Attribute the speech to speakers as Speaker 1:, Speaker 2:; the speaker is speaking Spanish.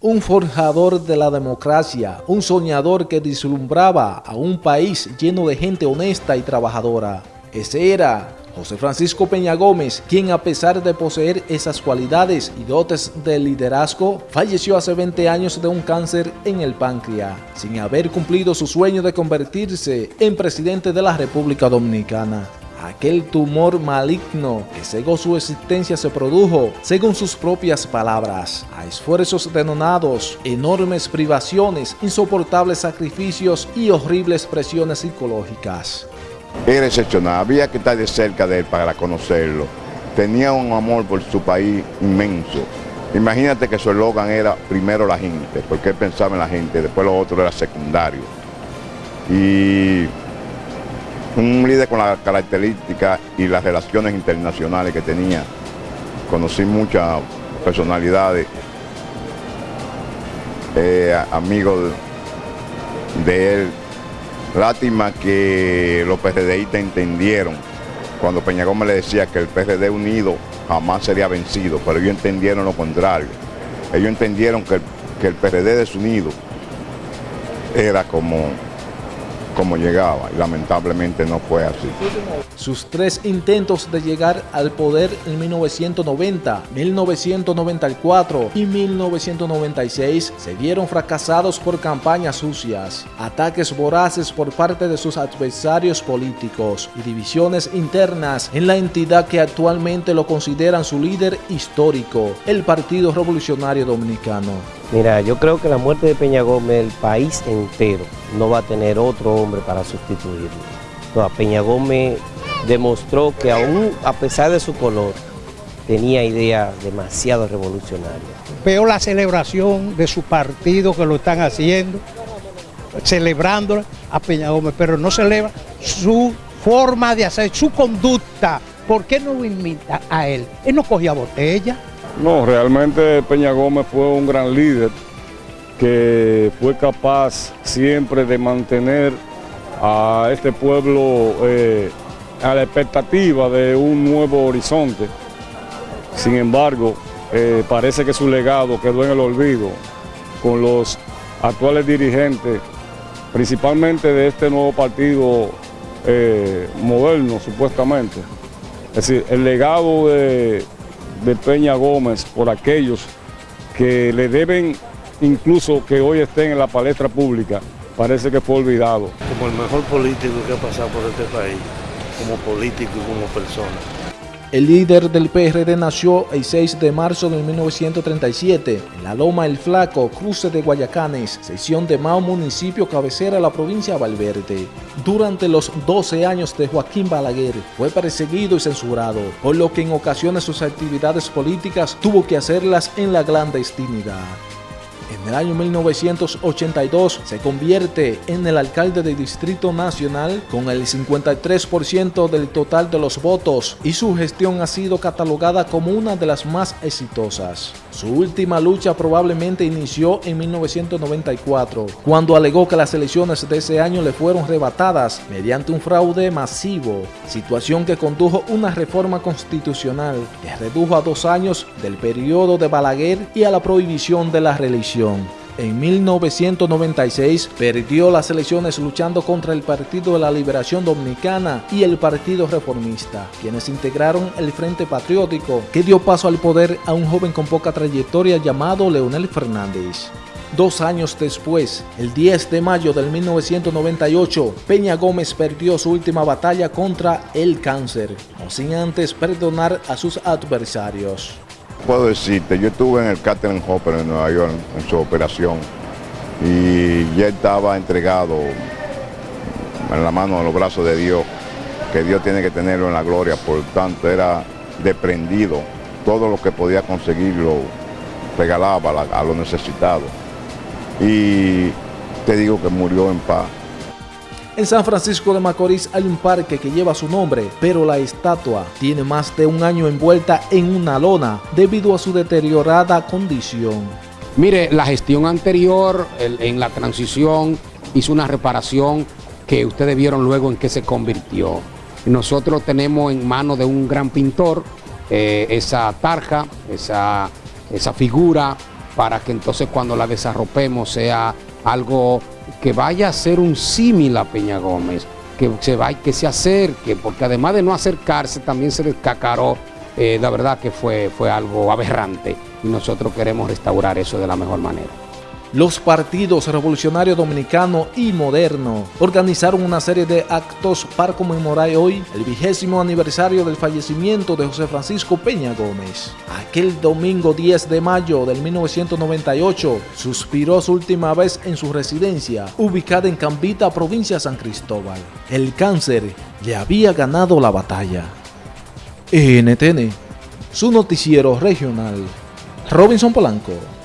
Speaker 1: Un forjador de la democracia, un soñador que deslumbraba a un país lleno de gente honesta y trabajadora. Ese era José Francisco Peña Gómez, quien a pesar de poseer esas cualidades y dotes de liderazgo, falleció hace 20 años de un cáncer en el páncreas, sin haber cumplido su sueño de convertirse en presidente de la República Dominicana. Aquel tumor maligno que cegó su existencia se produjo, según sus propias palabras, a esfuerzos denonados, enormes privaciones, insoportables sacrificios y horribles presiones psicológicas.
Speaker 2: Era excepcional, había que estar de cerca de él para conocerlo. Tenía un amor por su país inmenso. Imagínate que su eslogan era primero la gente, porque él pensaba en la gente, después lo otro era secundario. Y un líder con las características y las relaciones internacionales que tenía. Conocí muchas personalidades, eh, amigos de él. Lástima que los PRDistas entendieron cuando Peña Gómez le decía que el PRD unido jamás sería vencido, pero ellos entendieron lo contrario. Ellos entendieron que que el PRD desunido era como como llegaba y lamentablemente no fue así.
Speaker 1: Sus tres intentos de llegar al poder en 1990, 1994 y 1996 se vieron fracasados por campañas sucias, ataques voraces por parte de sus adversarios políticos y divisiones internas en la entidad que actualmente lo consideran su líder histórico, el Partido Revolucionario Dominicano.
Speaker 3: Mira, yo creo que la muerte de Peña Gómez, el país entero no va a tener otro hombre para sustituirlo. Peña Gómez demostró que aún a pesar de su color, tenía ideas demasiado revolucionarias.
Speaker 4: Veo la celebración de su partido que lo están haciendo, celebrando a Peña Gómez, pero no celebra su forma de hacer, su conducta. ¿Por qué no lo invita a él? Él no cogía botella.
Speaker 5: No, realmente Peña Gómez fue un gran líder que fue capaz siempre de mantener a este pueblo eh, a la expectativa de un nuevo horizonte. Sin embargo, eh, parece que su legado quedó en el olvido con los actuales dirigentes, principalmente de este nuevo partido eh, moderno, supuestamente. Es decir, el legado de, de Peña Gómez por aquellos que le deben incluso que hoy estén en la palestra pública, parece que fue olvidado.
Speaker 6: Como el mejor político que ha pasado por este país, como político y como persona.
Speaker 1: El líder del PRD nació el 6 de marzo de 1937 en la Loma El Flaco, cruce de Guayacanes, sección de Mao, municipio cabecera de la provincia de Valverde. Durante los 12 años de Joaquín Balaguer fue perseguido y censurado, por lo que en ocasiones sus actividades políticas tuvo que hacerlas en la clandestinidad. En el año 1982 se convierte en el alcalde del Distrito Nacional con el 53% del total de los votos y su gestión ha sido catalogada como una de las más exitosas. Su última lucha probablemente inició en 1994, cuando alegó que las elecciones de ese año le fueron rebatadas mediante un fraude masivo, situación que condujo una reforma constitucional que redujo a dos años del periodo de Balaguer y a la prohibición de la En 1996 perdió las elecciones luchando contra el Partido de la Liberación Dominicana y el Partido Reformista, quienes integraron el Frente Patriótico, que dio paso al poder a un joven con poca trayectoria llamado Leonel Fernández. Dos años después, el 10 de mayo del 1998, Peña Gómez perdió su última batalla contra el cáncer, no sin antes perdonar a sus adversarios
Speaker 2: puedo decirte, yo estuve en el Catherine Hopper en Nueva York en su operación y ya estaba entregado en la mano, en los brazos de Dios, que Dios tiene que tenerlo en la gloria, por tanto era desprendido, todo lo que podía conseguirlo regalaba a los necesitados. Y te digo que murió en paz.
Speaker 1: En San Francisco de Macorís hay un parque que lleva su nombre, pero la estatua tiene más de un año envuelta en una lona debido a su deteriorada condición.
Speaker 7: Mire, la gestión anterior, en la transición, hizo una reparación que ustedes vieron luego en qué se convirtió. Nosotros tenemos en manos de un gran pintor eh, esa tarja, esa, esa figura para que entonces cuando la desarropemos sea algo que vaya a ser un símil a Peña Gómez, que se, va, que se acerque, porque además de no acercarse, también se descacaró. Eh, la verdad que fue, fue algo aberrante y nosotros queremos restaurar eso de la mejor manera.
Speaker 1: Los partidos Revolucionario Dominicano y Moderno organizaron una serie de actos para conmemorar hoy el vigésimo aniversario del fallecimiento de José Francisco Peña Gómez. Aquel domingo 10 de mayo del 1998 suspiró su última vez en su residencia, ubicada en Cambita, provincia de San Cristóbal. El cáncer le había ganado la batalla. NTN, su noticiero regional. Robinson Polanco.